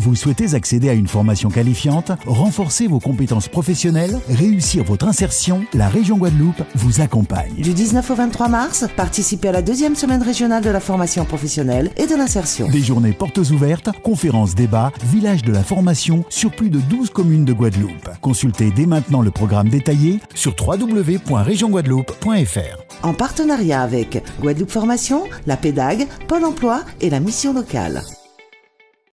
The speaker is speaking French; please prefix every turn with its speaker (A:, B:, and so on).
A: Vous souhaitez accéder à une formation qualifiante, renforcer vos compétences professionnelles, réussir votre insertion La région Guadeloupe vous accompagne.
B: Du 19 au 23 mars, participez à la deuxième semaine régionale de la formation professionnelle et de l'insertion.
A: Des journées portes ouvertes, conférences, débats, village de la formation sur plus de 12 communes de Guadeloupe. Consultez dès maintenant le programme détaillé sur www.regionguadeloupe.fr.
B: En partenariat avec Guadeloupe Formation, la PEDAG, Pôle emploi et la mission locale.